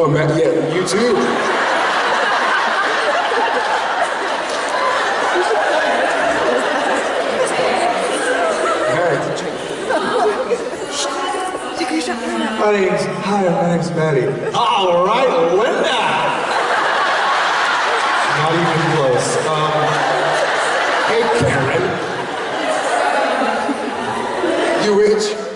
Oh, man, yeah, you too. hey. My name's, hi, my name's Maddie. All right, Linda! Not even close. Um, hey, Karen. You rich?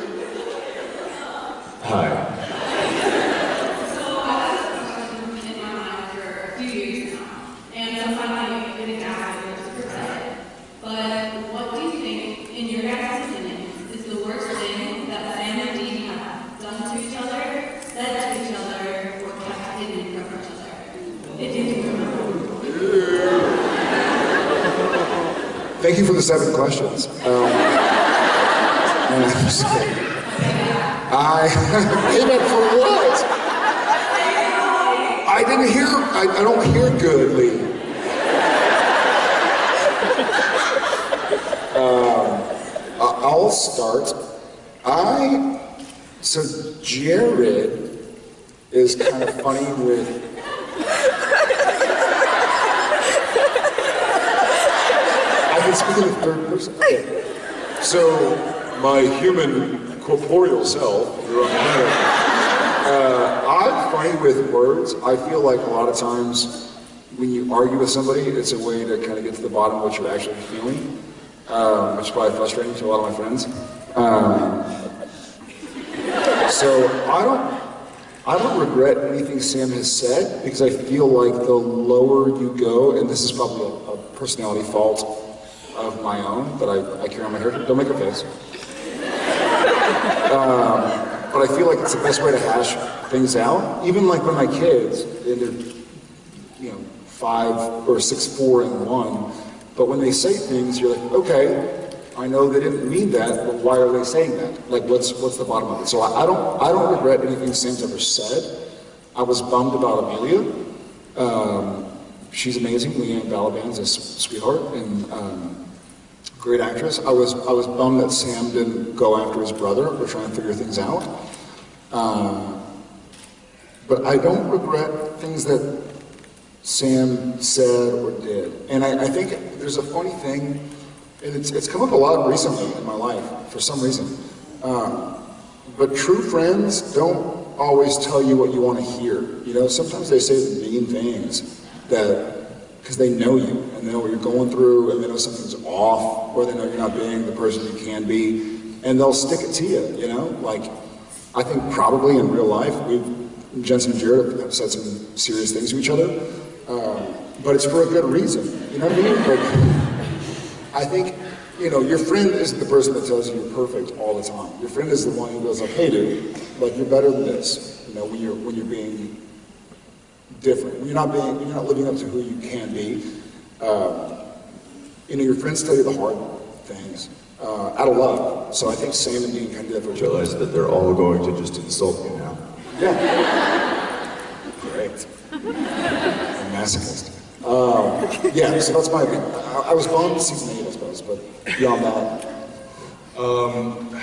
Thank you for the seven questions. Um, I'm just kidding. I payback for what? I didn't hear. I, I don't hear good, Lee. Um, I'll start. I so Jared is kind of funny with I can speak in third person. Okay. So, my human corporeal self, uh, I'm funny with words. I feel like a lot of times when you argue with somebody, it's a way to kind of get to the bottom of what you're actually feeling, um, which is probably frustrating to a lot of my friends. Um, so I don't, I don't regret anything Sam has said because I feel like the lower you go, and this is probably a, a personality fault of my own but I, I carry on my hair. Don't make a face. Um, but I feel like it's the best way to hash things out. Even like when my kids, and they're, you know, five or six, four, and one, but when they say things, you're like, okay, I know they didn't mean that, but why are they saying that? Like, what's what's the bottom of it? So I, I don't I don't regret anything Sam's ever said. I was bummed about Amelia. Um, she's amazing. Liane Balaban's a sweetheart and um, great actress. I was I was bummed that Sam didn't go after his brother. We're trying to figure things out. Um, but I don't regret things that Sam said or did. And I, I think there's a funny thing, and it's, it's come up a lot recently in my life for some reason. Um, but true friends don't always tell you what you want to hear. You know, sometimes they say the mean things that because they know you and they know what you're going through and they know something's off or they know you're not being the person you can be and they'll stick it to you, you know? Like, I think probably in real life, we've, Jensen and Jared have said some serious things to each other, um, but it's for a good reason, you know what I mean? Like, I think, you know, your friend isn't the person that tells you you're perfect all the time. Your friend is the one who goes like, hey dude, like you're better than this, you know, when you're, when you're being different. You're not being, you're not living up to who you can be. Um, you know, your friends tell you the hard things uh, out of love. So I think Sam and Dean kind of did that for each other. Realize that they're all going to just insult you now. Yeah. Great. I'm a masochist. Um, yeah, so that's my opinion. I, I was bummed season eight, I suppose, but beyond that, Um,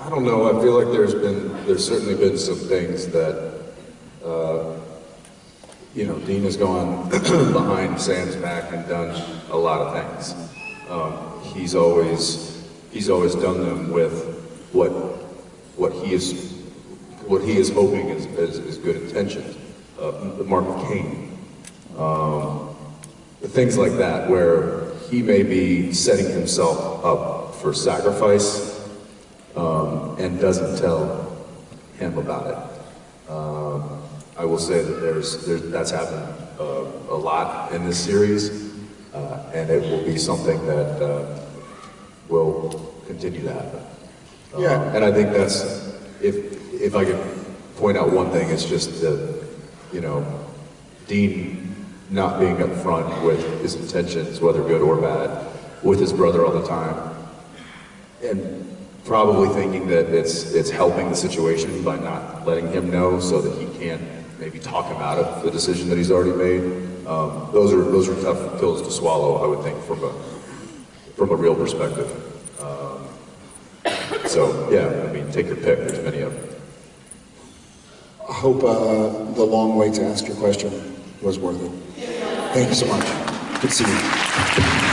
I don't know. I feel like there's been, there's certainly been some things that, uh, you know, Dean has gone behind Sam's back and done a lot of things. Um, he's always, he's always done them with what, what he is, what he is hoping is, is, is good intentions. Uh, Mark Cain, um, things like that, where he may be setting himself up for sacrifice um, and doesn't tell him about it. I will say that there's, there's that's happened uh, a lot in this series, uh, and it will be something that uh, will continue to happen. Um, Yeah. and I think that's if if I could point out one thing, it's just that you know Dean not being upfront with his intentions, whether good or bad, with his brother all the time, and probably thinking that it's it's helping the situation by not letting him know so that he can't maybe talk him out of the decision that he's already made. Um, those are those are tough pills to swallow, I would think, from a from a real perspective. Um, so yeah, I mean, take your pick. There's many of them. I hope uh, the long wait to ask your question was worth it. Thank you so much. Good to see you.